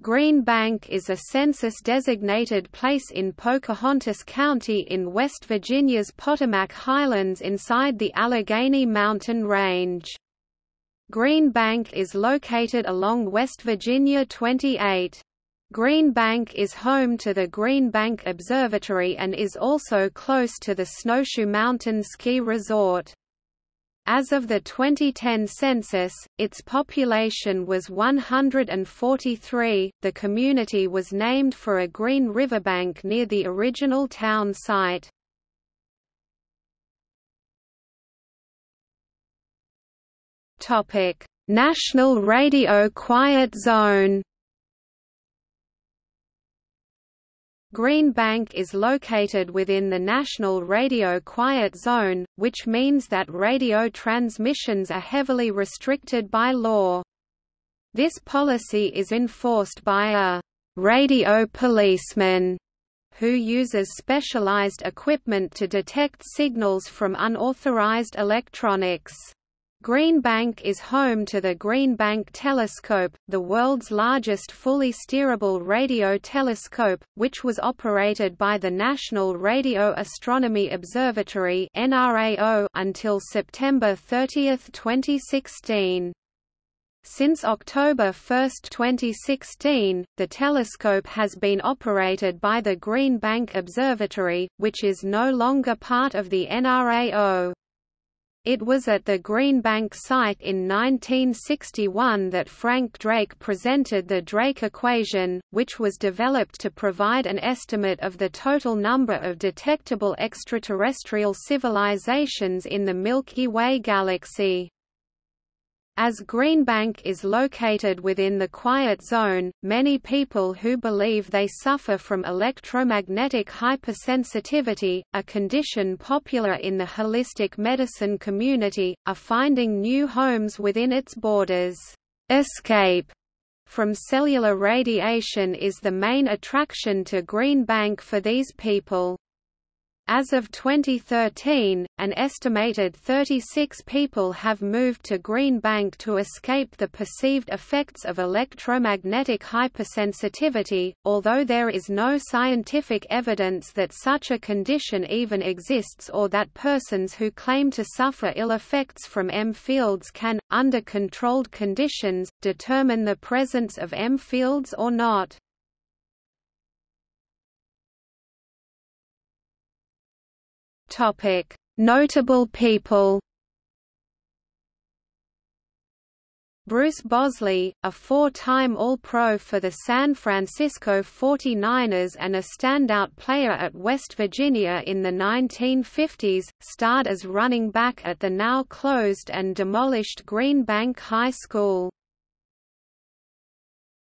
Green Bank is a census-designated place in Pocahontas County in West Virginia's Potomac Highlands inside the Allegheny Mountain Range. Green Bank is located along West Virginia 28. Green Bank is home to the Green Bank Observatory and is also close to the Snowshoe Mountain Ski Resort. As of the 2010 census, its population was 143. The community was named for a green riverbank near the original town site. Topic: National Radio Quiet Zone. Green Bank is located within the National Radio Quiet Zone, which means that radio transmissions are heavily restricted by law. This policy is enforced by a radio policeman who uses specialized equipment to detect signals from unauthorized electronics. Green Bank is home to the Green Bank Telescope, the world's largest fully steerable radio telescope, which was operated by the National Radio Astronomy Observatory until September 30, 2016. Since October 1, 2016, the telescope has been operated by the Green Bank Observatory, which is no longer part of the NRAO. It was at the Green Bank site in 1961 that Frank Drake presented the Drake equation, which was developed to provide an estimate of the total number of detectable extraterrestrial civilizations in the Milky Way galaxy. As Green Bank is located within the quiet zone, many people who believe they suffer from electromagnetic hypersensitivity, a condition popular in the holistic medicine community, are finding new homes within its borders. Escape from cellular radiation is the main attraction to Green Bank for these people. As of 2013, an estimated 36 people have moved to Green Bank to escape the perceived effects of electromagnetic hypersensitivity, although there is no scientific evidence that such a condition even exists or that persons who claim to suffer ill effects from EM fields can, under controlled conditions, determine the presence of EM fields or not. Topic: Notable people. Bruce Bosley, a four-time All-Pro for the San Francisco 49ers and a standout player at West Virginia in the 1950s, starred as running back at the now closed and demolished Green Bank High School.